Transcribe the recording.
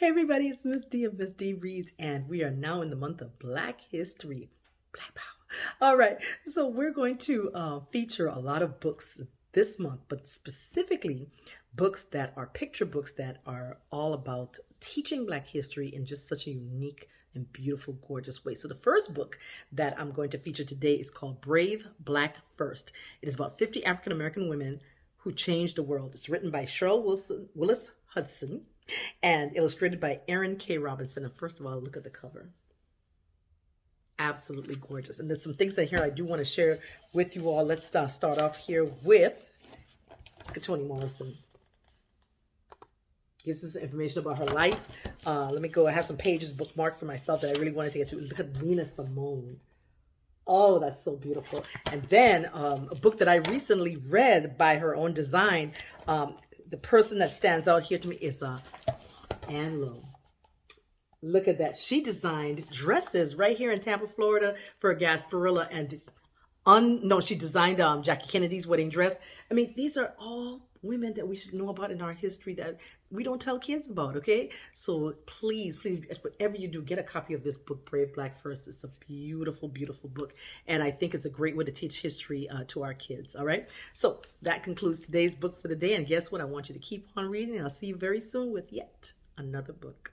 Hey everybody, it's Miss D of Miss D Reads, and we are now in the month of Black History. Black Power. All right, so we're going to uh, feature a lot of books this month, but specifically books that are picture books that are all about teaching Black history in just such a unique and beautiful, gorgeous way. So the first book that I'm going to feature today is called Brave Black First. It is about 50 African American women who changed the world. It's written by Cheryl Wilson, Willis Hudson and illustrated by Erin K. Robinson. And first of all, look at the cover. Absolutely gorgeous. And there's some things in here I do want to share with you all. Let's uh, start off here with Toni Morrison. Gives us information about her life. Uh, let me go. I have some pages bookmarked for myself that I really wanted to get to. Look at Nina Simone. Oh, that's so beautiful. And then um, a book that I recently read by her own design. Um, the person that stands out here to me is uh, Ann Lowe. Look at that. She designed dresses right here in Tampa, Florida for Gasparilla. And un, no, she designed um, Jackie Kennedy's wedding dress. I mean, these are all women that we should know about in our history that we don't tell kids about, okay? So please, please, whatever you do, get a copy of this book, Brave Black First. It's a beautiful, beautiful book. And I think it's a great way to teach history uh, to our kids, all right? So that concludes today's book for the day. And guess what? I want you to keep on reading. I'll see you very soon with yet another book.